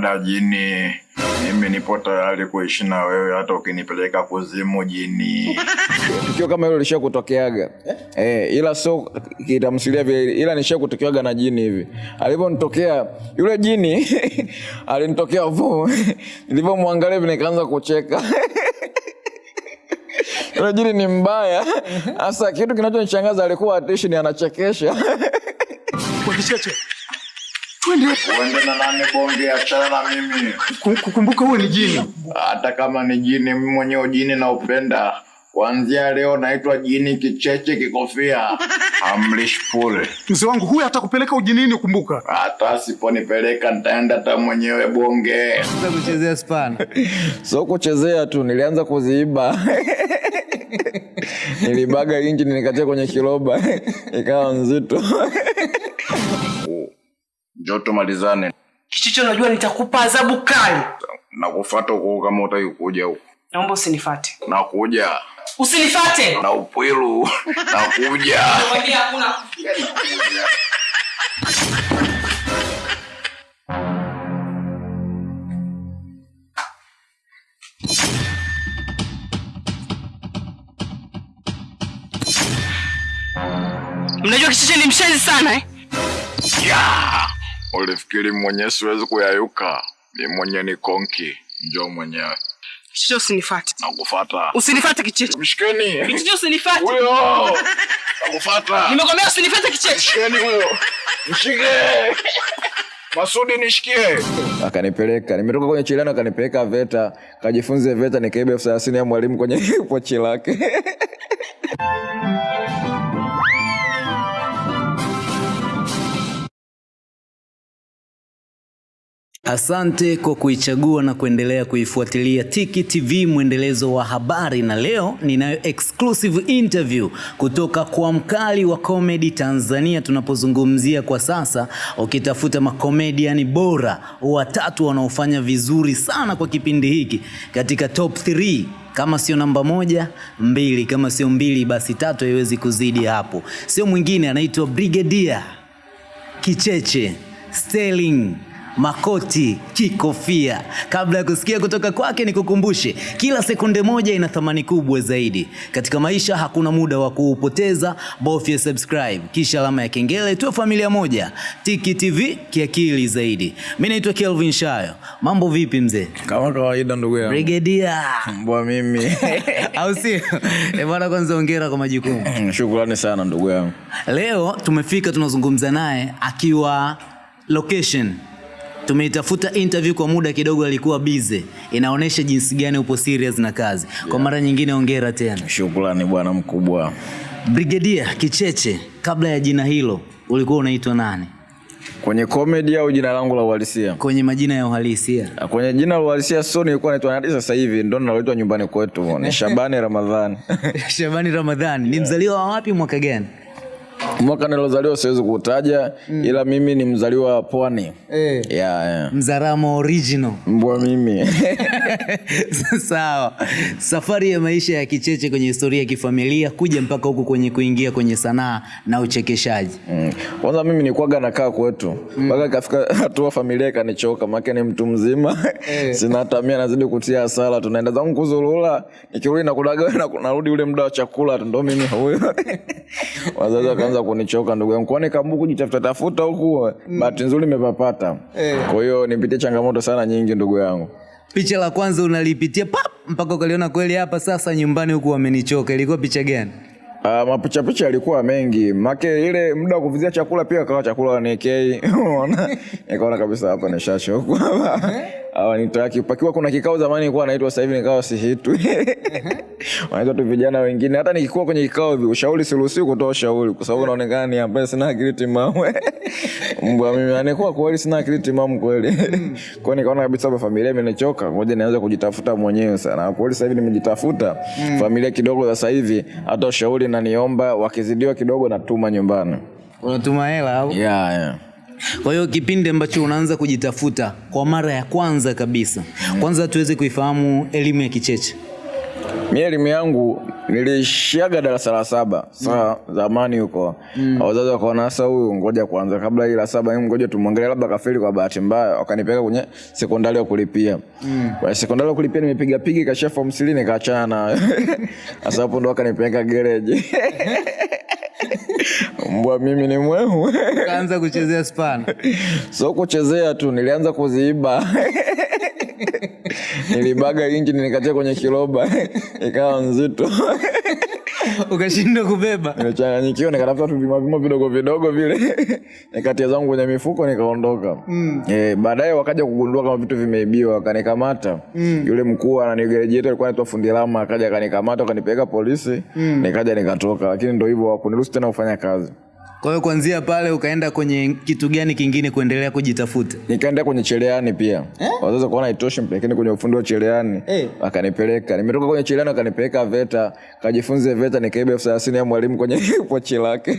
Dada jini, mimi nipo tayari kuishi na wewe hata ukinipeleka kuzimu jini. tukio kama hilo lisha kutokeaga eh, Eh, ila sio kitamsilia vile, ila nisha kutokeaga na jini hivi. Alivyonitokea yule jini alinitokea vu, nilivyomwangalia hivi nikaanza kucheka yule jini ni mbaya. Sasa kitu kinachonishangaza alikuwa atishi ni anachekesha Twende. Uende na nani bonge, achana na mimi. Kukumbuka huwe ni jini. Hata kama ni jini, mimi mwenyewe jini naupenda. Kuanzia leo naitwa jini kicheche kikofia. Amrish pole. Mzee wangu huyu atakupeleka ujinini kumbuka. Hata asiponipeleka nitaenda hata mwenyewe bonge. Sasa kuchezea spana so kuchezea tu, nilianza kuziiba nilibaga injini nikatia kwenye kiroba ikawa nzito. Njoo tumalizane. Kichicho, najua nitakupa adhabu kali. Nakufuata huko kama utaki kuja huko. Naomba usinifate, Nakuja usinifate. na upwilu. Nakuja. Nakwambia hakuna Mnajua Kichicho ni mshenzi sana eh? Ya! Ulifikiri mwenyewe siwezi kuyayuka? Ni mwenye ni konki. Njoo mwenyewe. Kichicho, usinifate, Nakufata. usinifate Kichicho. Mshikeni. Kichicho, usinifate. Huyo. Nakufata. Nimekwambia usinifate Kichicho. Mshikeni huyo. Mshike. Masudi nishikie. Akanipeleka, nimetoka kwenye chilano, akanipeleka VETA, kajifunze VETA, nikaiba elfu thelathini ya mwalimu kwenye pochi lake. Asante kwa kuichagua na kuendelea kuifuatilia Tiki TV mwendelezo wa habari, na leo ninayo exclusive interview kutoka kwa mkali wa comedy Tanzania. Tunapozungumzia kwa sasa, ukitafuta makomediani bora watatu wanaofanya vizuri sana kwa kipindi hiki katika top 3 kama sio namba moja mbili, kama sio mbili basi tatu, haiwezi kuzidi hapo. Sio mwingine, anaitwa Brigadier Kicheche Sterling Makoti Kikofia. Kabla ya kusikia kutoka kwake, nikukumbushe kila sekunde moja ina thamani kubwa zaidi katika maisha. Hakuna muda wa kuupoteza, bofya subscribe kisha alama ya kengele, tuwe familia moja. Tiki TV kiakili zaidi. Mi naitwa Kelvin Shayo. Mambo vipi mzee? Kama kawaida, ndugu yangu Brigadier mbwa mimi. au sio? Eh bwana, kwanza hongera kwa majukumu. Shukrani sana ndugu yangu. Leo tumefika tunazungumza naye akiwa location. Tumeitafuta interview kwa muda kidogo, alikuwa busy. Inaonyesha jinsi gani upo serious na kazi. Kwa mara nyingine ongera tena. Shukrani bwana mkubwa. Brigadier Kicheche, kabla ya jina hilo ulikuwa unaitwa nani? Kwenye comedy au jina langu la uhalisia? Kwenye majina ya uhalisia. Kwenye jina la uhalisia so nilikuwa naitwa hadi sasa hivi ndo naloitwa nyumbani kwetu ni Shabani Ramadhani. Shabani Ramadhani. Ni mzaliwa wa wapi mwaka gani? Mwaka nilozaliwa siwezi kutaja ila mimi ni mzaliwa wa Pwani. Eh. Yeah, yeah. Mzaramo original. Mbwa mimi. Sawa. Safari ya maisha ya Kicheche kwenye historia ya kifamilia kuja mpaka huku kwenye kuingia kwenye sanaa na uchekeshaji. kwanza Mm. Kwanza mimi nikwaga nakaa kwetu mpaka mm. ikafika hatua familia ikanichoka, maana ni mtu mzima sina hata mia, nazidi kutia hasara, tunaenda zangu kuzurura, nikirudi nakulaga na narudi ule muda wa chakula ndo mimi huyo wazazi wakaanza kunichoka ndugu yangu, kwani kambu kujitafuta tafuta huku, mm. bahati nzuri nimepapata. Kwa hiyo nipitie changamoto sana nyingi ndugu yangu. Picha la kwanza unalipitia pap mpaka ukaliona kweli hapa sasa nyumbani huku wamenichoka. Ilikuwa picha gani? Uh, mapichapicha yalikuwa mengi make ile muda wa kuvizia chakula pia kawa chakula wanikei unaona nikaona kabisa hapa nishachokwa hawa pakiwa kuna kikao zamani kuwa naitwa sasa hivi nikawa sihitwi wanaitwa tu vijana wengine. Hata nikikuwa kwenye kikao hivi ushauri siruhusiwi kutoa ushauri kwa sababu naonekana ni ambaye sina akili timamu. Mbwa mimi anikuwa kweli sina akili timamu kweli. Kwa nikaona kabisa hapa familia imenichoka ngoja nianze kujitafuta mwenyewe sana. Kweli sasa hivi nimejitafuta familia kidogo sasa hivi hata ushauri naniomba wakizidiwa kidogo natuma nyumbani. Unatuma hela au? yeah, yeah. Kwa hiyo kipindi ambacho unaanza kujitafuta kwa mara ya kwanza kabisa, kwanza tuweze kuifahamu elimu ya Kicheche. mi elimu yangu nilishiaga darasa la saba saa mm. zamani huko mm. wazazi wakaona sasa huyu ngoja kwanza kabla hii la saba ngoja tumwangalie labda kafeli kwa bahati mbaya wakanipeleka kwenye sekondari ya kulipia mm. kwenye sekondari ya kulipia nimepiga pigi kashia form 3 nikaachana nayo sasa hapo ndo wakanipeleka gereji mbwa mimi ni mwehu Kaanza kuchezea spana. so kuchezea tu nilianza kuziiba. Nilibaga injini nikatia kwenye kiroba. Ikawa nzito Ukashindwa kubeba. nimechanganyikiwa nikatafuta tu vimavimo vidogo vidogo vile nikatia zangu kwenye mifuko nikaondoka mm. e, baadaye wakaja kugundua kama vitu vimeibiwa akanikamata mm. yule mkuu ananigerejeta alikuwa anaitwa fundi lama akaja akanikamata akanipeleka polisi mm. nikaja nikatoka lakini ndo hivyo wakuniruhusu tena kufanya kazi Kwa hiyo kuanzia pale ukaenda kwenye kitu gani kingine kuendelea kujitafuta? nikaenda kwenye cheleani pia eh? wazazi kuona itoshi mpelekeni kwenye ufundi wa cheleani Eh. Akanipeleka, nimetoka kwenye cheleani akanipeleka veta kajifunze veta nikaiba elfu thelathini ya mwalimu kwenye pochi lake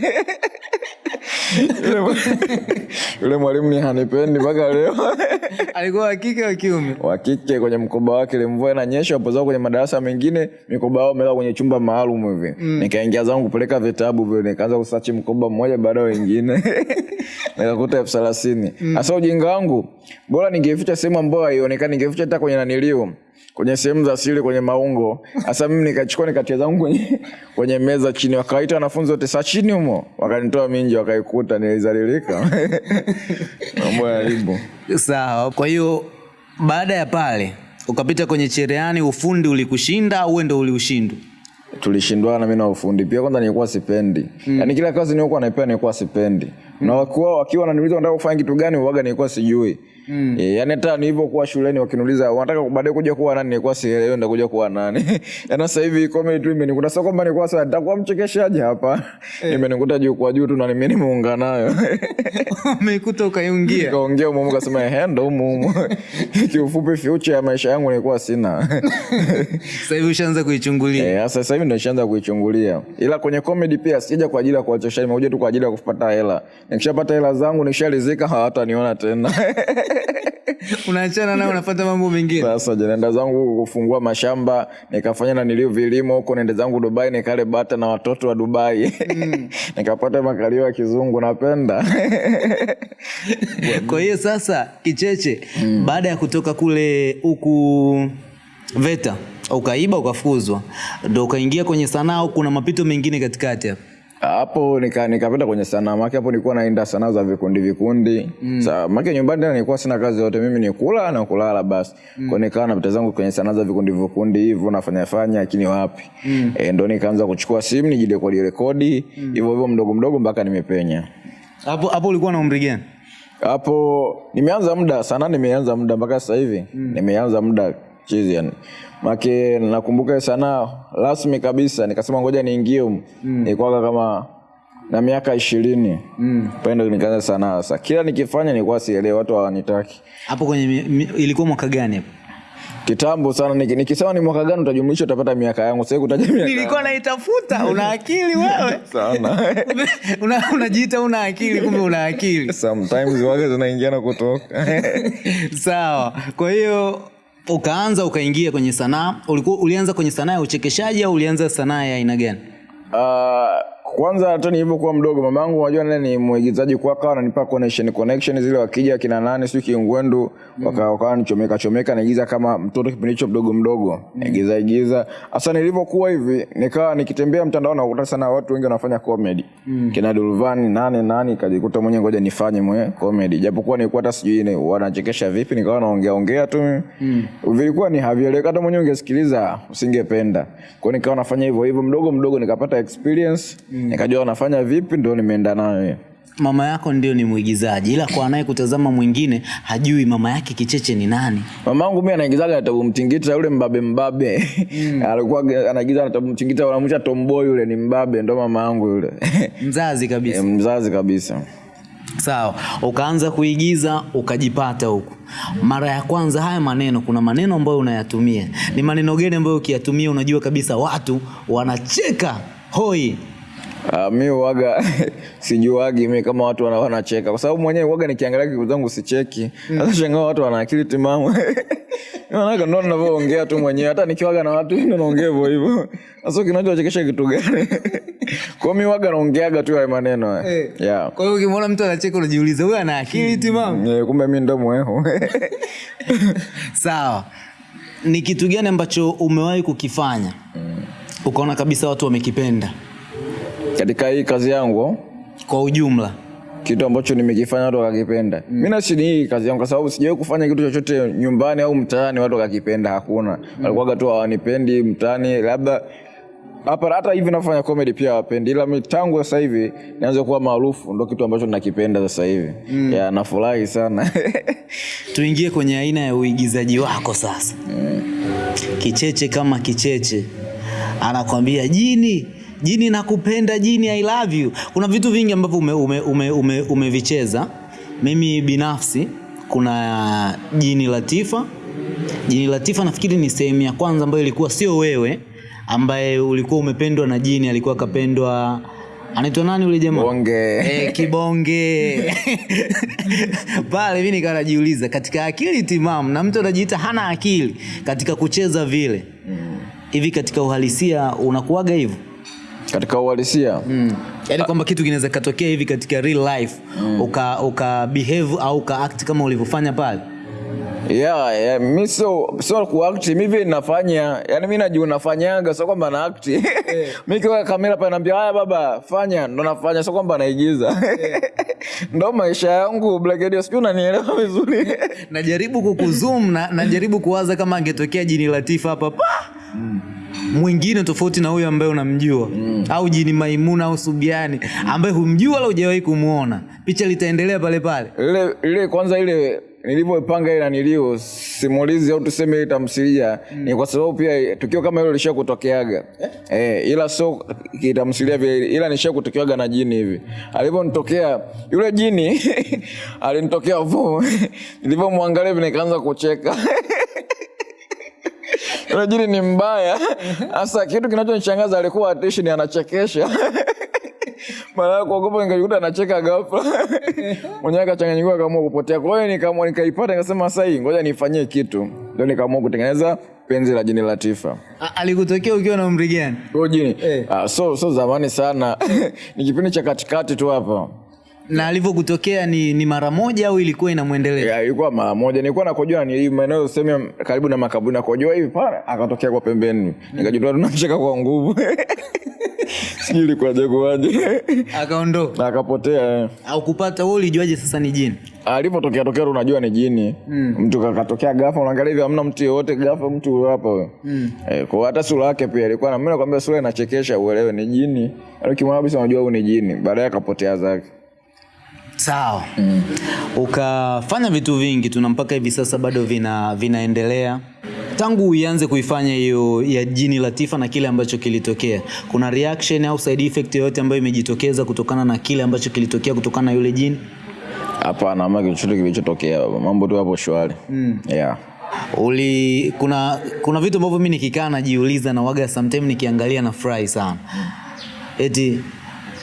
Yule- mwalimu ni hanipendi mpaka leo Alikuwa wa kike wa kiume? wa kike kwenye mkoba wake ile mvua inanyesha wapo zao kwenye madarasa mengine mikoba yao melala kwenye chumba maalum hivi mm. nikaingia zangu kupeleka vitabu vile nikaanza kusachi mkoba mmoja baada ya wengine. Nikakuta elfu thelathini. Hasa ujinga wangu bora ningeficha sehemu ambayo haionekani ningeficha hata kwenye naniliu kwenye sehemu za siri kwenye maungo. Hasa mimi nikachukua nikatia zangu kwenye, kwenye meza chini. Wakawaita wanafunzi wote saa chini humo. Wakanitoa minji wakaikuta nilizalilika. Mambo ya aibu. Sawa. Kwa hiyo baada ya pale ukapita kwenye cherehani, ufundi ulikushinda au wewe ndo uliushindwa? Tulishindwana mi na ufundi pia kwanza nilikuwa sipendi mm. yaani kila kazi nilikuwa naipewa nilikuwa sipendi mm. na wakiwa wakiwa wananiuliza nataka kufanya kitu gani uwaga nilikuwa sijui Mm. E, yani hata nilivyokuwa shuleni wakiniuliza wanataka baadaye kuja kuwa nani nilikuwa sielewi nitakuja kuwa nani yani sasa hivi comedy tu imenikuta sio kwamba nilikuwa sasa nitakuwa mchekeshaji hapa imenikuta juu kwa juu tu na mimi nimeunga nayo Umeikuta ukaiungia. kaongea umumu kasema ehe ndo umumu kiufupi future ya maisha yangu nilikuwa sina Sasa hivi ushaanza kuichungulia. Eh, sasa sasa hivi ndo nishaanza kuichungulia, ila kwenye comedy pia sijaja kwa ajili ya kuwachosha, nimekuja tu kwa ajili ya kupata hela. Nikishapata hela zangu nikishalizika, hawataniona tena. Unaachana nao unafuata mambo mengine. Sasa janaenda zangu kufungua mashamba, nikafanya na nilio vilimo huko, nende zangu Dubai nikale bata na watoto wa Dubai nikapata makalio ya kizungu, napenda Kwa hiyo sasa Kicheche, mm. baada ya kutoka kule huku VETA ukaiba ukafuzwa ndo ukaingia kwenye sanaa au kuna mapito mengine katikati hapo? Hapo nika nikapenda kwenye sanaa make hapo nilikuwa naenda sanaa za vikundi vikundi mm. Sa, make nyumbani tena nilikuwa sina kazi yote mimi ni kula na kulala basi mm. kwa nikawa napita zangu kwenye sanaa za vikundi vikundi hivyo nafanya fanya lakini wapi mm. e, ndo nikaanza kuchukua simu nijirekodi rekodi hivyo hivyo mdogo mdogo mpaka nimepenya Hapo hapo ulikuwa na umri gani? hapo nimeanza muda sanaa nimeanza muda mpaka sasa hivi mm. nimeanza muda chizi yani make nakumbuka sana rasmi kabisa nikasema ngoja niingie mm. nikwaga kama na miaka ishirini mm. pendo nikaanza sanaa sasa kila nikifanya nilikuwa sielewi watu hawanitaki Hapo kwenye mi, mi, ilikuwa mwaka gani hapo? kitambo sana niki- nikisema ni mwaka gani utajumlisha utapata miaka yangu sasa kutaja miaka Nilikuwa naitafuta. Una akili wewe? sana una, unajiita una akili kumbe una akili. sometimes waga zinaingia na kutoka Sawa. Kwa hiyo ukaanza ukaingia kwenye sanaa. Ulianza kwenye sanaa ya uchekeshaji au ulianza sanaa ya aina gani? Uh, kwanza hata nilivyokuwa mdogo mamangu unajua naye ni mwigizaji kwa akawa ananipa connection connection zile wakija kina nani sio kingwendu mm. wakawa wakawa nichomeka chomeka naigiza kama mtoto kipindi hicho mdogo mdogo mm. naigiza igiza hasa nilivyokuwa hivi nikawa nikitembea mtandaoni nakuta sana watu wengi wanafanya comedy mm. kina Dulvani nani nani kajikuta mwenye ngoja nifanye mwe comedy japokuwa nilikuwa hata sijui ni wanachekesha vipi nikawa naongea ongea tu mm. vilikuwa ni havieleweka hata mwenyewe ungesikiliza usingependa kwa nikawa nafanya hivyo hivyo mdogo mdogo nikapata experience mm. Nikajua anafanya vipi ndio nimeenda nayo Mama yako ndio ni mwigizaji, ila kwa anaye kutazama mwingine hajui mama yake Kicheche ni nani. mamangu mi anaigizaga natabu mtingita yule mbabe mbabe mm. alikuwa anaigiza natabu mtingita wanamwisha tomboy yule ni mbabe ndo mama yangu yule Mzazi kabisa. e, mzazi kabisa Sawa, ukaanza kuigiza ukajipata huku. Mara ya kwanza haya maneno, kuna maneno ambayo unayatumia. Ni maneno gani ambayo ukiyatumia unajua kabisa watu wanacheka hoi? Uh, mi uwaga sijuagi mi kama watu wana- wanacheka. Kwa sababu mwenyewe uwaga nikiangalia kitu zangu sicheki. Sasa shangaa watu wana akili timamu. Maanake ndo navyoongea tu mwenyewe. Hata nikiwaga na watu ndo naongea hivyo hivyo. Sasa kinachowachekesha kitu gani? Kwa mi waga naongeaga tu haya maneno. Hey. yeah. kwa hiyo ukimwona mtu anacheka unajiuliza huyu ana akili timamu? Yeah, kumbe mi ndo mweho sawa. Ni kitu gani ambacho umewahi kukifanya? Mm. ukaona kabisa watu wamekipenda katika hii kazi yangu kwa ujumla kitu ambacho nimekifanya watu wakakipenda mm. mi nashini hii kazi yangu kwa sababu sijawahi kufanya kitu chochote nyumbani au mtaani watu wakakipenda hakuna mm. walikuwaga tu hawanipendi mtaani labda hapa hata hivi nafanya comedy pia hawapendi ila mi tangu sasa hivi nianze kuwa maarufu ndo kitu ambacho nakipenda sasa hivi mm. ya nafurahi sana tuingie kwenye aina ya uigizaji wako sasa mm. kicheche kama kicheche anakwambia jini jini nakupenda jini i love you. Kuna vitu vingi ambavyo umevicheza ume, ume, ume, umevicheza. mimi binafsi kuna jini latifa. Jini latifa nafikiri ni sehemu ya kwanza ambayo ilikuwa sio wewe ambaye ulikuwa umependwa na jini alikuwa akapendwa anaitwa nani ule jamaa? Bonge. Eh, kibonge. Pale mi nikawa najiuliza katika akili timamu na mtu anajiita hana akili katika kucheza vile hivi katika uhalisia unakuwaga hivyo katika uhalisia. Mm. yaani kwamba kitu kinaweza katokea hivi katika real life mm. uka, uka behave au uka act kama ulivyofanya pale. Yeah, yeah, mi sio so kuakti mi vile nafanya yani mi najua nafanyaga sio kwamba na yeah. mi kiwa kamera pale naambia haya baba fanya. Ndo nafanya sio kwamba naigiza. Ndo maisha yangu Black Eddie, sijui unanielewa vizuri. Najaribu kukuzoom na najaribu kuwaza kama angetokea jini latifa hapa pa mwingine tofauti na huyo ambaye unamjua. Mm. au jini maimuna au subiani ambaye humjua wala hujawahi kumuona, picha litaendelea pale pale. Ile ile kwanza ile nilivyoipanga ile nanilio simulizi au tuseme ile tamthilia ni kwa sababu pia tukio kama hilo lisha kutokeaga eh? ila so kitamthilia vile ila nisha kutokeaga na jini hivi. Alivyonitokea yule jini alinitokea vo, nilivyomwangalia hivi nikaanza kucheka jini ni mbaya. Sasa kitu kinachonishangaza alikuwa atishi ni anachekesha. Mara kuogopa nikajikuta anacheka ghafla. Mwenyewe akachanganyikiwa akaamua kupotea. Kwa hiyo nikaamua nikaipata nikasema sasa hii ngoja nifanyie kitu. Ndio nikaamua kutengeneza penzi la jini latifa alikutokea ukiwa na umri gani? Huyo jini. Ah, so so zamani sana. Ni kipindi cha katikati tu hapa na alivyokutokea ni, ni mara moja au ilikuwa inamwendelea? Yeah, ilikuwa mara moja. Nilikuwa nakojoa ni maeneo sehemu karibu na makaburi nakojoa hivi pale akatokea kwa pembeni. Nikajua tunamcheka kwa nguvu. Sijui ilikuwaje kuwaje akaondoka. Na akapotea. Au kupata wewe ulijuaje sasa ni jini? Alipotokea tokea unajua ni jini. Mm. mtu kakatokea gafa unaangalia hivi hamna mtu yoyote gafa mtu hapa huyo mm. eh, kwa hata sura yake pia ilikuwa na mimi nakwambia sura inachekesha uelewe ni jini. Ukimwona kabisa unajua huyu ni jini. Baadaye akapotea zake sawa mm. ukafanya vitu vingi tuna mpaka hivi sasa bado vina vinaendelea tangu uianze kuifanya hiyo ya jini latifa na kile ambacho kilitokea kuna reaction au side effect yoyote ambayo imejitokeza kutokana na kile ambacho kilitokea kutokana na yule jini hapana ama chochote kilichotokea mambo tu hapo shwari mm. yeah. uli kuna kuna vitu ambavyo mimi nikikaa najiuliza na waga sometimes nikiangalia na furahi sana eti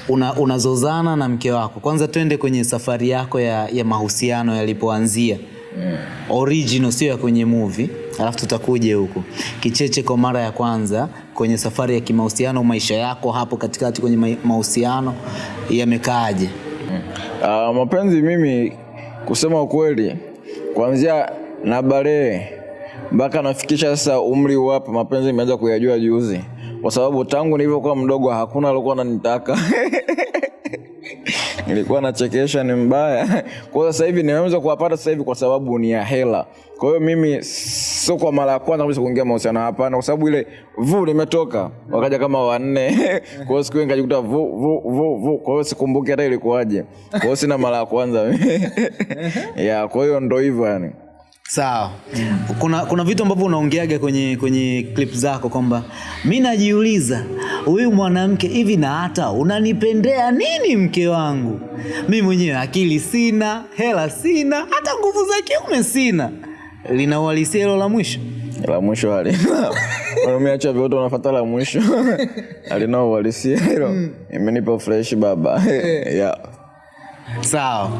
una, unazozana na mke wako. Kwanza twende kwenye safari yako ya, ya mahusiano yalipoanzia. Mm. original sio ya kwenye movie. Alafu tutakuja huku. Kicheche kwa mara ya kwanza kwenye safari ya kimahusiano maisha yako hapo katikati kwenye mahusiano yamekaaje? Mm. Uh, mapenzi mimi kusema ukweli kuanzia na baree mpaka nafikisha sasa umri wapo mapenzi imeanza kuyajua juzi kwa sababu tangu nilivyokuwa mdogo hakuna alikuwa ananitaka. Nilikuwa nachekesha ni mbaya. Kwa hiyo sasa hivi nimeweza kuwapata sasa hivi kwa sababu ni ya hela. Kwa hiyo mimi sio kwa mara ya kwanza kabisa kuingia mahusiano hapana kwa sababu ile vu limetoka wakaja kama wanne. Kwa hiyo siku nikajikuta vu vu vu vu. Kwa hiyo sikumbuki hata ilikuwaje. Kwa hiyo sina mara ya kwanza. Ya kwa hiyo ndo hivyo yani sawa. Kuna kuna vitu ambavyo unaongeaga kwenye kwenye clip zako kwamba mi najiuliza huyu mwanamke hivi na hata unanipendea nini mke wangu? Mi mwenyewe akili sina hela sina hata nguvu za kiume sina. Lina uhalisia hilo la mwisho? La mwisho hali umeacha vyote unafuata la mwisho. Alina uhalisia hilo. Imenipa fresh baba. Yeah. sawa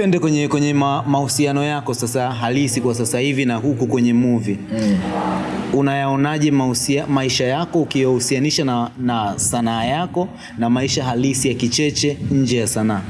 twende kwenye kwenye ma, mahusiano yako sasa halisi kwa sasa hivi na huku kwenye movie. Mm. unayaonaje maisha yako ukiyohusianisha na, na sanaa yako na maisha halisi ya kicheche nje ya sanaa?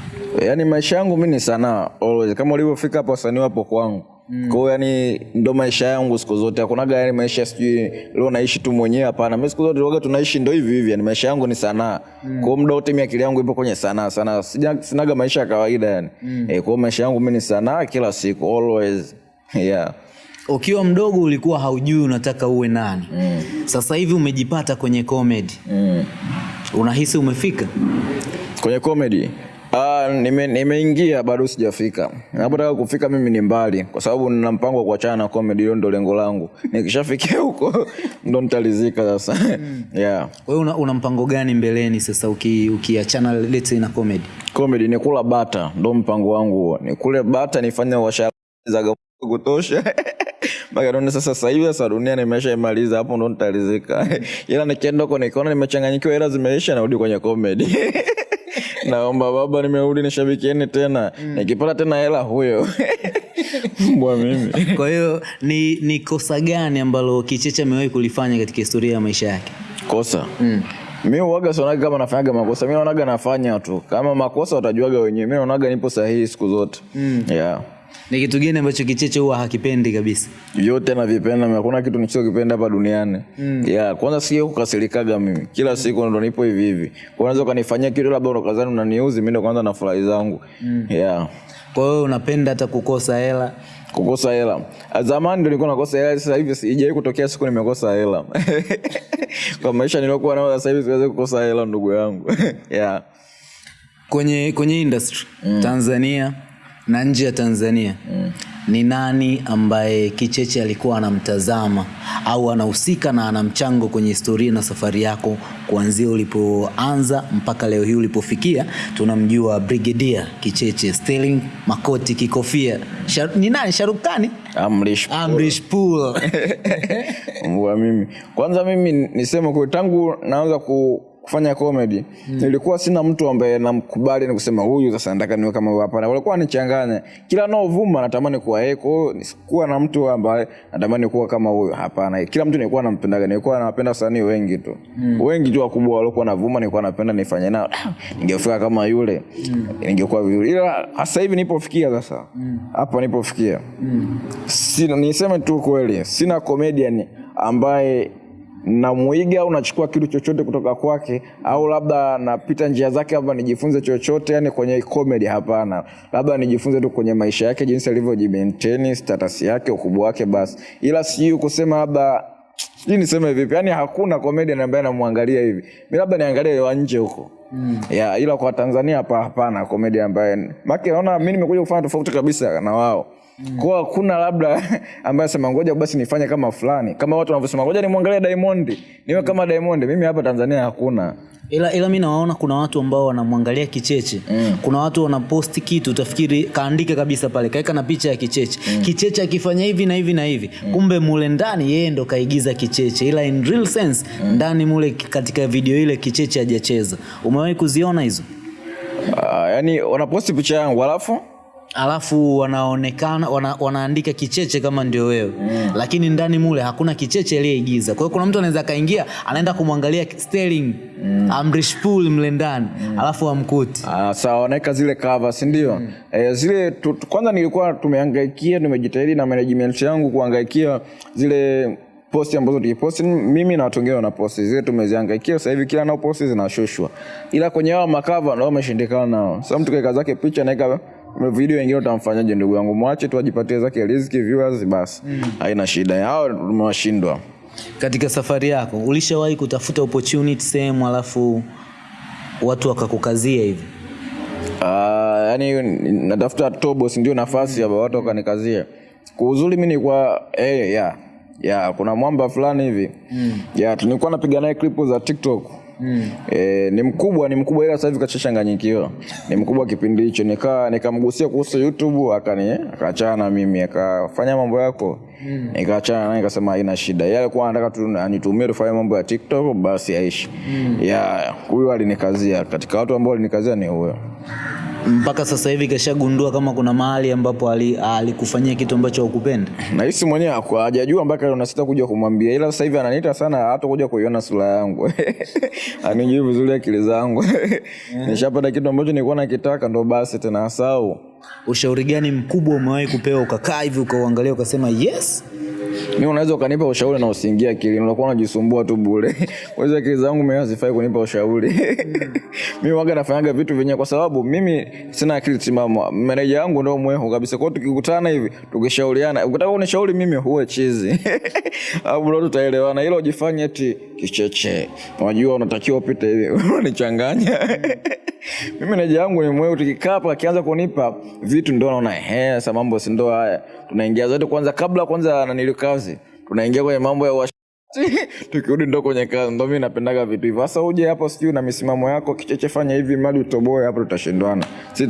Yaani maisha yangu mi ni sanaa always. Kama ulivyofika hapo wasanii wapo kwangu mm. kwao yani ndo maisha yangu siku zote hakunaga yani maisha sijui leo naishi tu mwenyewe hapana Mimi siku zote waga tunaishi ndo hivi hivi yani maisha yangu ni sanaa mm. Kwa muda wote mimi akili yangu ipo kwenye sanaa sana. sana. sinaga maisha ya kawaida yani mm. e, kwa maisha yangu mimi ni sanaa kila siku always yeah ukiwa mdogo ulikuwa haujui unataka uwe nani mm. sasa hivi umejipata kwenye comedy mm. unahisi umefika kwenye comedy Ah, nime- nimeingia bado sijafika. Napotaka kufika mimi ni mbali kwa sababu nina mpango wa kuachana na comedy hiyo ndo lengo langu. Nikishafikia huko ndo nitalizika sasa. Yeah. kwa hiyo una, una mpango gani mbeleni sasa uki- ukiachana uki let's say na comedy? Comedy ni kula bata ndo mpango wangu huo. Nikule bata nifanye washara za kutosha mpaka sasa sasa hivi sasa dunia nimeshaimaliza hapo ndo nitalizika. Ila nikienda huko nikiona nimechanganyikiwa hela zimeisha narudi kwenye comedy. Naomba baba nimerudi nishabikieni tena. Mm. nikipata tena hela huyo. Mbwa mimi. Kwa hiyo ni, ni kosa gani ambalo kicheche amewahi kulifanya katika historia ya maisha yake? Kosa? Mm. mi uwaga sionaga kama nafanyaga makosa. Mi naonaga nafanya tu. Kama makosa watajuaga wenyewe. Mi naonaga nipo sahihi siku zote. Mm. yeah ni kitu gani ambacho kicheche huwa hakipendi kabisa yote navipenda mimi. hakuna kitu nichokipenda hapa duniani mm. yeah, kwanza sio kukasirikaga mimi kila siku ndo nipo hivi hivi unaweza ukanifanyia kitu labda unakazani unaniuzi mi ndo kwanza na furahi zangu mm. yeah. kwa hiyo unapenda hata kukosa hela kukosa hela zamani ndo nilikuwa nakosa hela sasa hivi sijai kutokea siku nimekosa hela kwa maisha niliokuwa nao sasa hivi siwezi kukosa hela ndugu yangu yeah. kwenye kwenye industry mm. tanzania na nje ya tanzania. Mm. ni nani ambaye kicheche alikuwa anamtazama au anahusika na ana mchango kwenye historia na safari yako kuanzia ulipoanza mpaka leo hii ulipofikia? Tunamjua brigadier kicheche Sterling makoti kikofia. Shar, ni nani? Sharukani Amrish amrish pool mbwa mimi. Kwanza mimi niseme kwa tangu naanza ku kufanya comedy mm. nilikuwa sina mtu ambaye namkubali ni kusema huyu sasa nataka niwe kama hapa hapana walikuwa nichanganya kila naovuma natamani kuwa yeye kwa hiyo nisikuwa na mtu ambaye natamani kuwa kama huyu hapana kila mtu nilikuwa nampendaga nilikuwa nawapenda wasanii wengi tu mm. wengi tu wakubwa waliokuwa navuma nilikuwa napenda nifanye nao ningefika kama yule mm. ningekuwa vizuri ila sasa hivi nipofikia sasa hapa mm. nipofikia mm. sina niseme tu kweli sina comedian ambaye namwiga au nachukua kitu chochote kutoka kwake au labda napita njia zake labda nijifunze chochote yani kwenye comedy hapana. Labda nijifunze tu kwenye maisha yake jinsi alivyojimaintain status yake ukubwa wake basi. Ila sijui kusema labda sijui niseme vipi yani hakuna comedian ambaye namwangalia hivi. Mi labda niangalie wa nje huko. Mm. ya ila kwa tanzania hapa hapana komedi ambaye maki naona mi nimekuja kufanya tofauti kabisa na wao Mm. kwa hakuna labda ambaye anasema ngoja basi nifanye kama fulani kama watu wanavyosema ngoja nimwangalie Diamond niwe kama Diamond mimi hapa Tanzania hakuna ila, ila mimi nawaona kuna watu ambao wanamwangalia kicheche mm. kuna watu wanaposti kitu utafikiri kaandika kabisa pale kaeka na picha ya kicheche mm. kicheche akifanya hivi na hivi na hivi mm. kumbe mule ndani yeye ndo kaigiza kicheche ila in real sense mm. ndani mule katika video ile kicheche hajacheza umewahi kuziona hizo uh, yani wanaposti picha yangu alafu alafu wanaonekana wana, wanaandika kicheche kama ndio wewe mm. lakini ndani mule hakuna kicheche aliyeigiza kwa hiyo kuna mtu anaweza akaingia anaenda kumwangalia Sterling mm. Amrish Pool mle ndani mm. alafu amkuti ah, sawa wanaweka zile cover si ndio mm. e, zile tu, kwanza nilikuwa tumehangaikia tumejitahidi na management yangu kuhangaikia zile posti ambazo tukiposti mimi na watu wengine wanaposti zile tumezihangaikia sasa hivi kila nao posti zinashushwa ila kwenye hao makava ndio wameshindikana nao sasa mtu kaeka zake picha naeka video wengine utamfanyaje ndugu yangu? Mwache tu ajipatie zake riziki viewers basi. Haina shida. Yao tumewashindwa katika safari yako ulishawahi kutafuta opportunity sehemu alafu watu wakakukazia hivi? Uh, yani natafuta tobos ndio nafasi mm. watu wakanikazia. Kwa uzuri mi nilikuwa eh, yeah ya kuna mwamba fulani hivi. Mm. ya tulikuwa napiga naye klipu za tiktok e, ni mkubwa ni mkubwa ila sasa hivi kachachanganyikiwa ni mkubwa kipindi hicho. Nika nikamgusia kuhusu youtube akani akaachana na mimi akafanya mambo yako. Mm. nikaachana naye nikasema haina shida. Yeye alikuwa anataka tu anitumie tufanye mambo ya tiktok basi aishi. Mm. ya huyo alinikazia. Katika watu ambao alinikazia ni huyo mpaka sasa hivi kashagundua kama kuna mahali ambapo alikufanyia ali- kitu ambacho hukupenda? nahisi mwenyewe hajajua mpaka nasita kuja kumwambia. Ila sasa hivi ananiita sana hata kuja kuiona sura yangu. Anijui vizuri akili zangu. Nishapata kitu ambacho nilikuwa nakitaka ndo basi tena asau ushauri gani mkubwa umewahi kupewa ukakaa hivi ukauangalia ukasema yes mi unaweza ukanipa ushauri na usiingia akilini unakuwa unajisumbua tu bure. Kwaizo akili zangu mwenyewe hazifai kunipa ushauri. Mi waga nafanyaga vitu vyenyewe kwa sababu mimi sina akili timamu. Meneja yangu ndo mwehu kabisa. Kwao tukikutana hivi tukishauriana ukitaka unishauri mimi huwe chizi. Au ndo tutaelewana. Ila ujifanye eti kicheche unajua unatakiwa upite hivi. Unanichanganya mimi na yangu ni mweu tukikaa hapa akianza kunipa vitu ndo naona ehe sasa mambo si ndo haya. Tunaingia zote kwanza kabla kwanza na kazi tunaingia kwenye mambo ya tukirudi ndo kwenye kazi ndo mi napendaga vitu hivyo. Hasa uje hapo sijui na misimamo yako kicheche fanya hivi mradi utoboe hapo tutashindwana.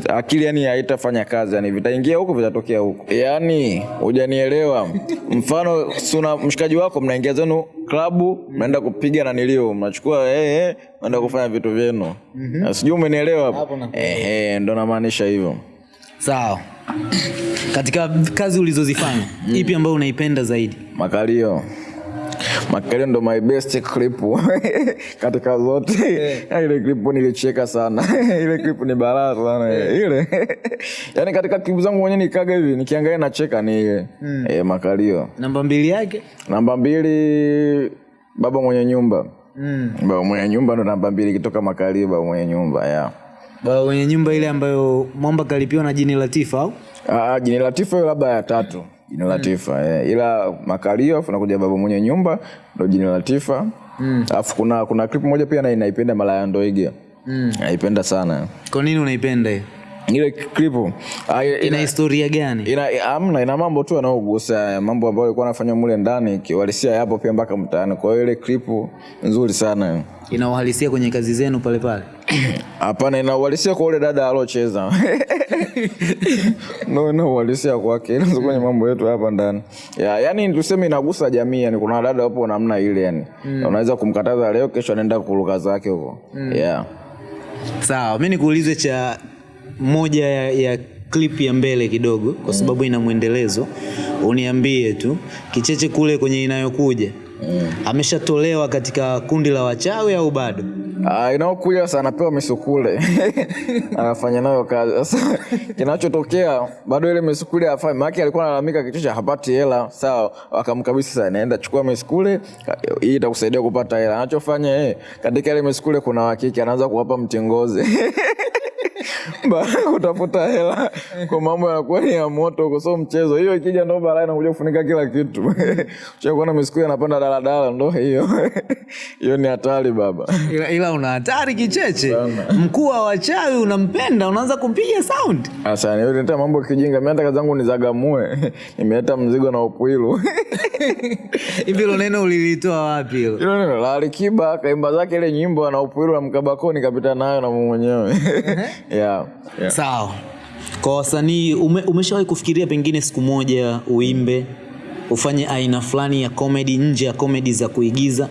Akili yani haitafanya kazi yani vitaingia huko vitatokea huko yani hujanielewa. Mfano suna mshikaji wako mnaingia zenu klabu mnaenda kupiga na nilio mnachukua eh, hey, mnaenda kufanya vitu vyenu. Mm-hmm. sijui umenielewa hapo? Ehe ndo namaanisha hivyo. Sawa. Katika kazi ulizozifanya ipi ambayo unaipenda zaidi? Makalio makalio ndo my best clip. Katika zote. Yeah. ile clip nilicheka sana. Ile clip ni balaa sana. Yeah. ile. Yani katika clip zangu mwenyewe nikaga hivi nikiangalia nacheka ni ile. Mm. eh, makalio. Namba mbili yake? Namba mbili baba mwenye nyumba. Mm. baba mwenye nyumba ndo namba mbili kitoka makalio baba mwenye nyumba yeah. baba mwenye nyumba ile ambayo mwamba kalipiwa na jini latifa au? Ah, jini Latifa hiyo labda ya tatu jini Latifa eh. ila makalio afu nakuja baba mwenye nyumba ndo jina Latifa. Alafu kuna kuna clip moja pia na inaipenda Malaya Ndoige. Naipenda sana. Kwa nini unaipenda hiyo? Ile clip ah, ina, ina historia gani? ina, amna ina mambo tu yanayogusa mambo ambayo alikuwa anafanya mule ndani kiwalisia yapo pia mpaka mtaani. Kwa hiyo ile clip nzuri sana. Ina uhalisia kwenye kazi zenu pale pale hapana ina uhalisia kwa ule dada alocheza no ina uhalisia kwake. Ila kwenye mambo yetu hapa ndani. Ya, yani tuseme inagusa jamii yani kuna dada wapo namna ile yani. Mm. unaweza kumkataza leo kesho anaenda kuruka zake huko. Mm. yeah. sawa mi nikuulize cha moja ya, ya clip ya mbele kidogo kwa sababu ina mwendelezo. Uniambie tu kicheche kule kwenye inayokuja. Mm. ameshatolewa katika kundi la wachawi au bado Ah, inaokuja sasa anapewa misukule. Anafanya nayo kazi. Sasa kinachotokea bado ile misukule afanye maake alikuwa analalamika cha hapati hela. Sawa wakamkabisa sasa naenda chukua misukule hii itakusaidia kupata hela. Anachofanya e katika ile misukule kuna wakike anaanza kuwapa mtingozi kutafuta hela. Kwa mambo yanakuwa ni ya moto huko so mchezo. Hiyo ikija ndo balaa inakuja kufunika kila kitu. Chakuona misiku anapanda daladala ndo hiyo. Hiyo ni hatari baba. Ila, ila una hatari kicheche. Mkuu wa wachawi unampenda unaanza kumpiga sound. Sasa nileta mambo kijinga, mimi hata kazi yangu nizagamue. Nimeleta mzigo na upwilu. hivi hilo neno ulilitoa wapi hilo? Hilo neno la Alikiba kaimba zake ile nyimbo na upwilu na mkabakoni kapita nayo na mwenyewe. Yeah. yeah. sawa kwa wasanii ume, umeshawahi kufikiria pengine siku moja uimbe ufanye aina fulani ya comedy nje ya comedy za kuigiza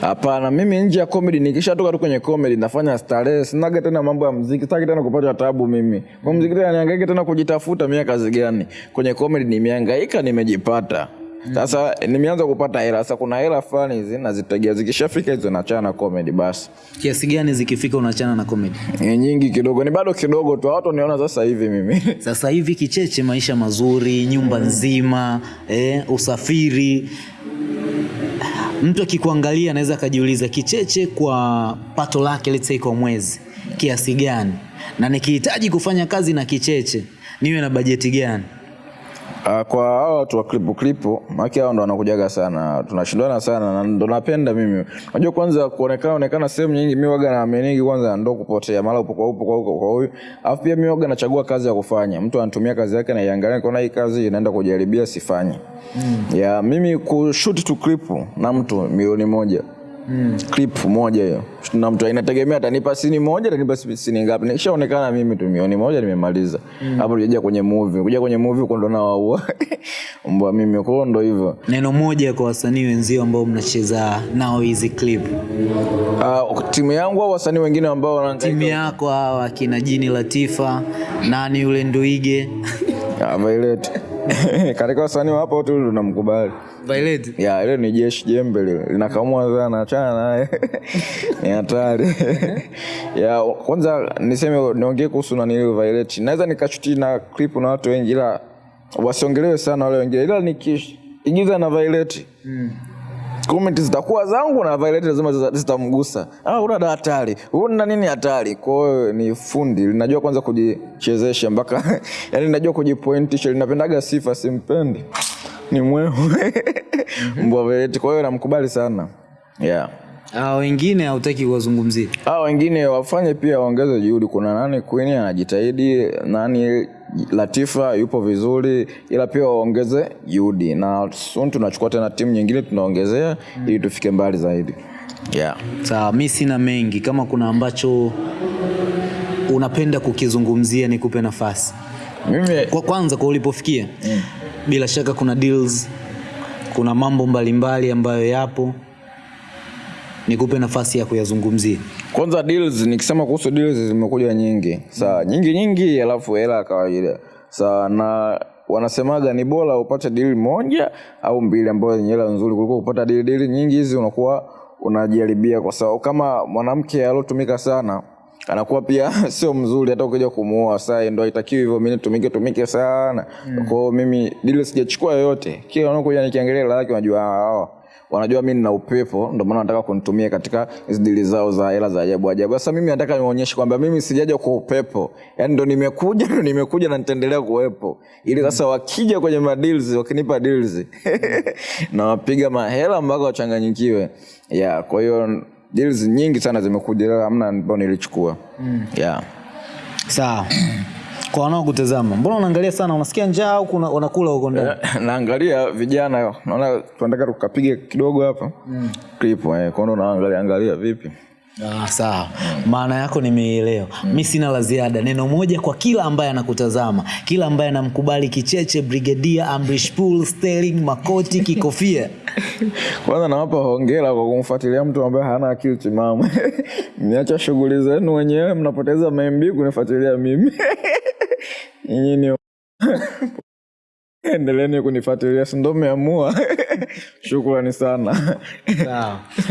Hapana, mimi nje ya comedy nikishatoka tu kwenye comedy nafanya starehe, sinaga tena mambo ya muziki, sitaki tena kupata tabu mimi. Kwa muziki tena nihangaike tena kujitafuta mimi kazi gani? Kwenye comedy nimehangaika nimejipata. Sasa nimeanza kupata hela. Sasa kuna hela fulani hizi nazitegea, zikishafika hizo nachana na comedy basi. kiasi gani zikifika unachana na comedy Ni nyingi kidogo, ni bado kidogo tu. Watu niona sasa hivi mimi sasa hivi kicheche maisha mazuri nyumba mm. nzima eh, usafiri mtu akikuangalia anaweza akajiuliza kicheche kwa pato lake let's say kwa mwezi kiasi gani na nikihitaji kufanya kazi na kicheche niwe na bajeti gani Uh, kwa hao watu wa klipu klipu maki hao ndo wanakujaga sana tunashindana sana na ndo napenda mimi. Unajua kwanza kuonekana onekana sehemu nyingi mimi waga naaminigi kwanza ndo kupotea mara upo kwa upo kwa huko kwa huyu afu pia mimi waga nachagua kazi ya kufanya. Mtu anatumia kazi yake na iangalia, kuna hii kazi inaenda kujaribia sifanye mm. ya mimi kushoot tu klipu na mtu milioni moja clip moja hiyo. Na mtu inategemea atanipa sini moja atanipa sini ngapi. Nikishaonekana mimi tu milioni moja nimemaliza. Hapo mm. tujaja kwenye movie. Kuja kwenye movie huko ndo nawaua mbwa mimi kwao ndo hivyo. Neno moja kwa wasanii wenzio ambao mnacheza nao hizi clip. Uh, timu yangu au wasanii wengine ambao timu yako hawa kina jini latifa nani yule nduige? Ah, Violet katika wasanii wa hapo tu tunamkubali. Violet. Ya ile ni jeshi jembe lile. Linakamua sana achana naye. Ni hatari. Ya kwanza niseme niongee kuhusu nani ile Violet. Naweza nikashuti na clip na watu wengi ila wasiongelewe sana wale wengine. Ila nikiigiza na Violet comment zitakuwa zangu na Violet lazima zitamgusa. Ah, una da hatari. Una nini hatari? Kwa hiyo ni fundi, linajua kwanza kujichezesha mpaka yani linajua kujipointisha, linapendaga sifa simpendi. Ni mwehu. Mbwa Violet, kwa hiyo namkubali sana. Yeah. Ah, wengine hautaki kuwazungumzia Ah, wengine wafanye pia waongeze juhudi. Kuna nani Queen anajitahidi, nani Latifa yupo vizuri, ila pia waongeze juhudi, na soon tunachukua tena timu nyingine tunaongezea mm. ili tufike mbali zaidi. Yeah. sawa mi sina mengi kama kuna ambacho unapenda kukizungumzia nikupe nafasi Mimi kwa kwanza kwa ulipofikia mm. bila shaka kuna deals kuna mambo mbalimbali ambayo yapo nikupe nafasi ya kuyazungumzia. Kwanza deals, nikisema kuhusu deals zimekuja nyingi, sawa, nyingi nyingi, alafu hela kawaida, saa na wanasemaga ni bora upate deal moja au mbili ambayo yenye hela nzuri kuliko kupata deal deal nyingi hizi unakuwa unajaribia, kwa sababu kama mwanamke alotumika sana anakuwa pia sio mzuri hata ukija kumuoa. Saa ndo haitakiwi hivyo mimi tumike tumike sana. Mm. kwa hiyo mimi deal sijachukua yoyote. Kila unakuja nikiangalia hela yake unajua hawa wanajua mi nina upepo ndio maana wanataka kunitumia katika hizi dili zao za hela za ajabu ajabu. Sasa mimi nataka nionyeshe kwamba mimi sijaja kwa upepo. Yani ndo nimekuja ndo nimekuja na nitaendelea kuwepo. Ili sasa wakija kwenye madeals wakinipa deals na wapiga mahela mpaka wachanganyikiwe. Yeah kwa hiyo deals nyingi sana zimekuja hamna ambao nilichukua. Mm. yeah sawa kwa wanaokutazama? Mbona unaangalia sana? Unasikia njaa au kuna- unakula huko ndani? Naangalia vijana naona tunataka tukapiga kidogo hapa. Clip eh, kwa hiyo naangalia angalia vipi? Ah, sawa. Maana yako nimeielewa mi sina la ziada. Neno moja kwa kila ambaye anakutazama. Kila ambaye anamkubali kicheche brigadia amrish pool sterling makoti kikofia. Kwanza nawapa hongera kwa kumfuatilia mtu ambaye hana akili timamu. Mniacha shughuli zenu wenyewe. Mnapoteza MB kunifuatilia mimi nyinyi ni endeleeni kunifuatilia sindo mmeamua shukrani sana.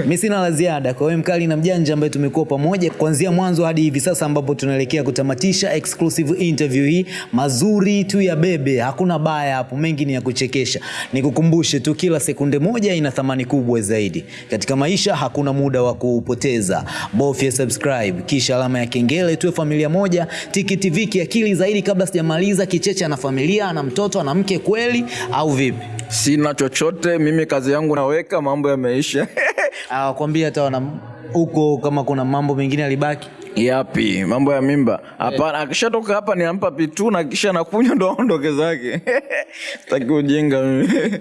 Mi sina la ziada. Kwa wewe mkali na mjanja ambaye tumekuwa pamoja kuanzia mwanzo hadi hivi sasa ambapo tunaelekea kutamatisha exclusive interview hii. Mazuri tu ya bebe. Hakuna baya hapo. Mengi ni ya kuchekesha. Nikukumbushe tu kila sekunde moja ina thamani kubwa zaidi. Katika maisha hakuna muda wa kuupoteza. Bofya subscribe. Kisha alama ya kengele tuwe familia moja. Tiki tv kiakili zaidi kabla sijamaliza. Kicheche ana familia ana mtoto ana mke kweli. Au vipi? Sina chochote mimi kazi yangu naweka mambo yameisha. Awakwambia hata wana huko kama kuna mambo mengine alibaki yapi? Mambo ya mimba. Hapana yeah. akishatoka hapa ninampa pitu na kisha nakunywa ndo aondoke zake. Taki ujinga mimi